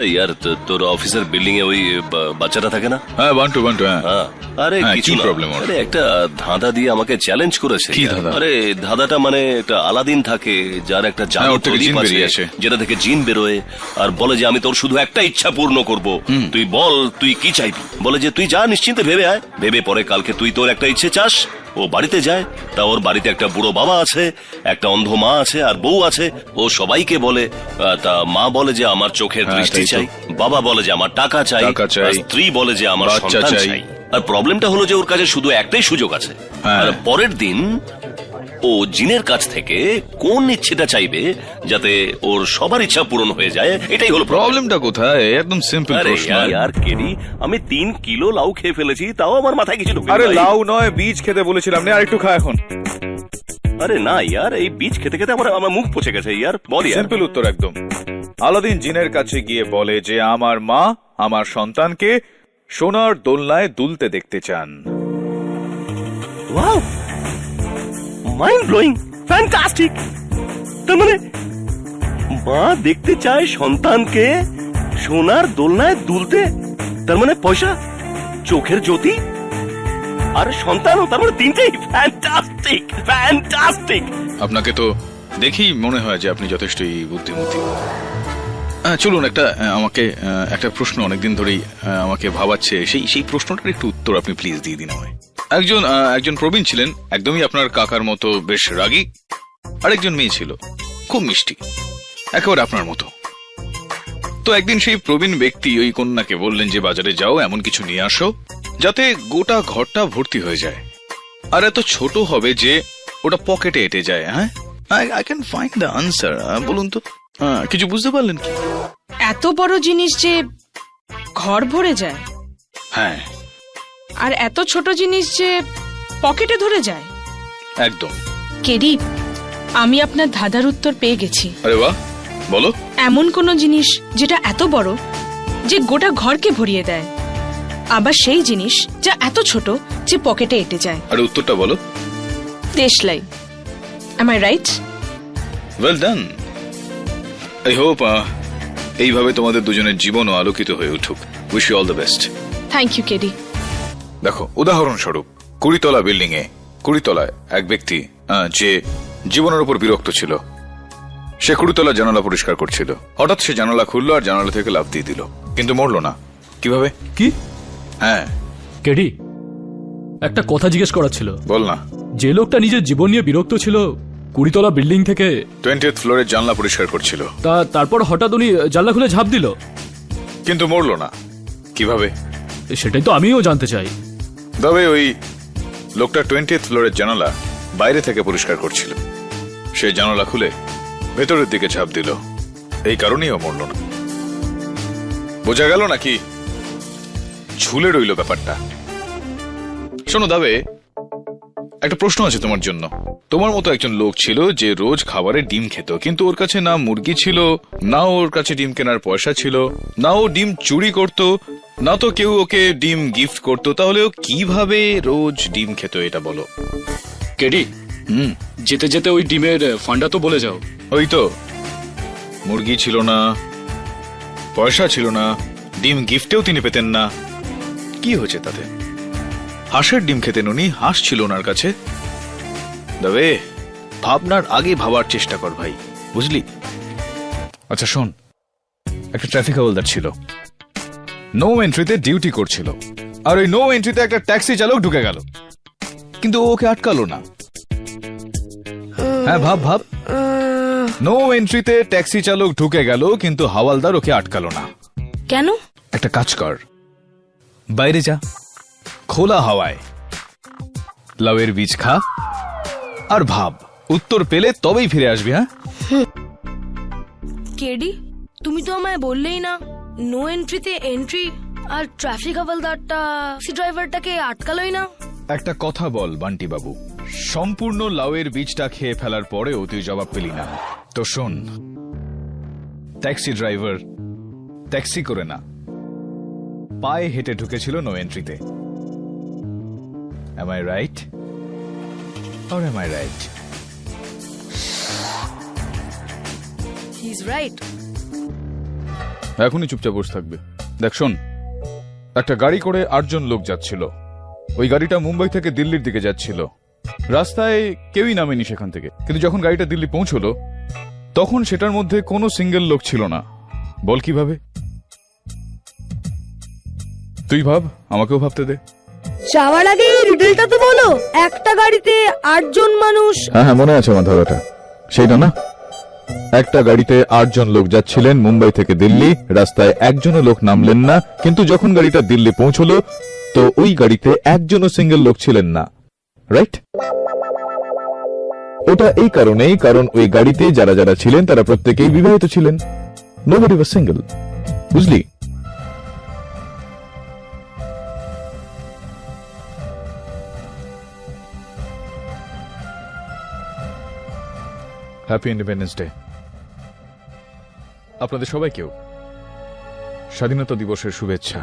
তো- তোর অফিসের বিল্ডিং এ ওই বাচ্চাটা থাকে না? হ্যাঁ বান্টু বান্টু হ্যাঁ। হ্যাঁ, আরে হ্যাঁ, কিছু ওর? আরে একটা ধাঁধা দিয়ে আমাকে চ্যালেঞ্জ করেছে। কি ধাঁধা? আরে ধাঁধাটা মানে একটা আলাদিন থাকে যার একটা হ্যাঁ, জাদু প্রদীপ আছে যেটা থেকে জিন বেরোয় আর বলে যে আমি তোর শুধু একটা ইচ্ছা পূর্ণ করব। তুই বল তুই কি চাইবি? বলে যে তুই যা নিশ্চিন্তে ভেবে আয়। ভেবে পরে কালকে তুই তোর একটা ইচ্ছে চাস ও বাড়িতে যায় তা ওর বাড়িতে একটা বুড়ো বাবা আছে একটা অন্ধ মা আছে আর বউ আছে ও সবাইকে বলে তা মা বলে যে আমার চোখের হ্যাঁ, দৃষ্টি চাই বাবা বলে যে আমার টাকা চাই স্ত্রী বলে যে আমার সন্তান চাই। চাই আর প্রবলেমটা হলো যে ওর কাছে শুধু একটাই সুযোগ আছে হ্যাঁ। আর পরের দিন ও জিনের কাছ থেকে কোন ইচ্ছেটা চাইবে যাতে ওর সবার ইচ্ছা পূরণ হয়ে যায়? এটাই হলো প্রবলেমটা কোথায়? একদম সিম্পল আরে প্রশ্ন ইয়ার কেরি আমি তিন কিলো লাউ খেয়ে ফেলেছি তাও আমার মাথায় কিছু ঢুকে আরে লাউ নয় বীজ খেতে বলেছিলাম নে আরেকটু খা এখন। আরে না ইয়ার এই বীজ খেতে খেতে আমার আমার মুখ পচে গেছে ইয়ার বল ইয়ার। সিম্পল উত্তর একদম। আলাদিন জিনের কাছে গিয়ে বলে যে আমার মা আমার সন্তানকে সোনার দোলনায় দুলতে দেখতে চান। ওয়াও! মাইন্ড ব্লোয়িং ফ্যান্টাস্টিক তার মানে মা দেখতে চায় সন্তানকে সোনার দোলনায় দুলতে। তার মানে পয়সা, চোখের জ্যোতি আর সন্তানও, তার মানে তিনটেই। ফ্যান্টাস্টিক ফ্যান্টাস্টিক আপনাকে তো দেখেই মনে হয় যে আপনি যথেষ্টই বুদ্ধিমতী। চলুন একটা আমাকে একটা প্রশ্ন অনেকদিন ধরেই আমাকে ভাবাচ্ছে। সেই সেই প্রশ্নটার একটু উত্তর আপনি প্লিজ দিয়ে দিন আমায়। একজন একজন প্রবীণ ছিলেন একদমই আপনার কাকার মতো বেশ রাগী। আরেকজন মেয়ে ছিল খুব মিষ্টি একেবারে আপনার মতো। তো একদিন সেই প্রবীণ ব্যক্তি ওই কন্যাকে বললেন যে বাজারে যাও এমন কিছু নিয়ে আসো যাতে গোটা ঘরটা ভর্তি হয়ে যায়। আর এত ছোট হবে যে ওটা পকেটে এটে যায় হ্যাঁ? I can find the answer বলুন তো। হ্যাঁ, কিছু বুঝতে পারলেন কি? এত বড় জিনিস যে ঘর ভরে যায়। হ্যাঁ। আর এত ছোট জিনিস যে পকেটে ধরে যায়। একদম। কেডি আমি আপনার ধাঁধার উত্তর পেয়ে গেছি। আরে বাহ বলো। এমন কোনো জিনিস যেটা এত বড় যে গোটা ঘরকে ভরিয়ে দেয়। আবার সেই জিনিস যা এত ছোট যে পকেটে এটে যায়। আরে উত্তরটা বলো। দেশলাই। Am I right well done I hope এইভাবে তোমাদের দুজনের জীবনও আলোকিত হয়ে উঠুক। Wish you all the best thank you KD দেখো উদাহরণস্বরূপ কুড়িতলা বিল্ডিং এ কুড়িতলায় এক ব্যক্তি যে জীবনের উপর বিরক্ত ছিল সে কুড়িতলা জানালা পরিষ্কার করছিল। হঠাৎ সে জানালা খুললো আর জানালা থেকে লাফ দিয়ে দিল। কিন্তু মরলো না। কীভাবে? কি? হ্যাঁ। কেডি একটা কথা জিজ্ঞেস করার ছিল। বল না। যে লোকটা নিজের জীবন নিয়ে বিরক্ত ছিল কুড়িতলা বিল্ডিং থেকে টোয়েন্টিথ ফ্লোরের জানলা পরিষ্কার করছিল। তা তারপর হঠাৎ উনি জানলা খুলে ঝাঁপ দিল। কিন্তু মরলো না। কীভাবে? সেটাই তো আমিও জানতে চাই। তবে ওই লোকটা টোয়েন্টিথ ফ্লোরের জানালা বাইরে থেকে পরিষ্কার করছিল। সে জানালা খুলে ভেতরের দিকে ঝাঁপ দিল। এই কারণেই ও মরল না। বোঝা গেল নাকি ঝুলে রইল ব্যাপারটা। শোনো দাবে, একটা প্রশ্ন আছে তোমার জন্য। তোমার মতো একজন লোক ছিল যে রোজ খাবারে ডিম খেত, কিন্তু ওর কাছে না মুরগি ছিল, না ওর কাছে ডিম কেনার পয়সা ছিল, না ও ডিম চুরি করত না তো কেউ ওকে ডিম গিফট করতো তাহলে ও কীভাবে রোজ ডিম খেত এটা বলো? কেডি হুম। যেতে যেতে ওই ডিমের ফান্ডা তো বলে যাও। ওই তো। মুরগি ছিল না পয়সা ছিল না ডিম গিফটেও তিনি পেতেন না। কি হয়েছে তাতে? হাঁসের ডিম খেতেন উনি হাঁস ছিল ওনার কাছে। তবে ভাবনার আগে ভাবার চেষ্টা কর ভাই বুঝলি? আচ্ছা শোন একটা ট্রাফিক হাওলদার ছিল। নো এন্ট্রিতে ডিউটি করছিল। আর ওই নো এন্ট্রিতে একটা ট্যাক্সি চালক ঢুকে গেল। কিন্তু ওকে আটকালো না। হ্যাঁ ভাব ভাব। নো এন্ট্রিতে ট্যাক্সি চালক ঢুকে গেল কিন্তু হাওয়ালদার ওকে আটকালো না। কেন? একটা কাজ কর। বাইরে যা। খোলা হাওয়ায়। লাউয়ের বীজ খা। আর ভাব উত্তর পেলে তবেই ফিরে আসবি হ্যাঁ? কেডি তুমি তো আমায় বললেই না। নো এন্ট্রিতে এন্ট্রি আর ট্রাফিক হাওলদারটা সি ড্রাইভারটাকে আটকালোই না। একটা কথা বল বান্টি বাবু সম্পূর্ণ লাউয়ের বীজটা খেয়ে ফেলার পরেও তুই জবাব পেলি না। তো শোন ট্যাক্সি ড্রাইভার ট্যাক্সি করে না। পায়ে হেঁটে ঢুকেছিল no এন্ট্রিতে I right or am I right he is right এখনই চুপচাপ বসে থাকবে। দেখ শোন। একটা গাড়ি করে আটজন লোক যাচ্ছিল। ওই গাড়িটা মুম্বাই থেকে দিল্লির দিকে যাচ্ছিল। রাস্তায় কেউই নামেনি সেখান থেকে। কিন্তু যখন গাড়িটা দিল্লি পৌঁছলো তখন সেটার মধ্যে কোনো সিঙ্গেল লোক ছিল না। বল কীভাবে? তুই ভাব আমাকেও ভাবতে দে। যাওয়ার আগে রিডেলটা তো বলো। একটা গাড়িতে আটজন মানুষ হ্যাঁ হ্যাঁ মনে আছে আমার ধারাটা সেইটা না? একটা গাড়িতে আটজন লোক যাচ্ছিলেন মুম্বাই থেকে দিল্লি। রাস্তায় একজনও লোক নামলেন না, কিন্তু যখন গাড়িটা দিল্লি পৌঁছলো, তো ওই গাড়িতে একজনও সিঙ্গেল লোক ছিলেন না। রাইট ওটা এই কারণেই, কারণ ওই গাড়িতে যারা যারা ছিলেন, তারা প্রত্যেকেই বিবাহিত ছিলেন। নোবডি ওয়াজ সিঙ্গেল বুঝলি? হ্যাপি ইন্ডিপেন্ডেন্স ডে আপনাদের সবাইকেও স্বাধীনতা দিবসের শুভেচ্ছা।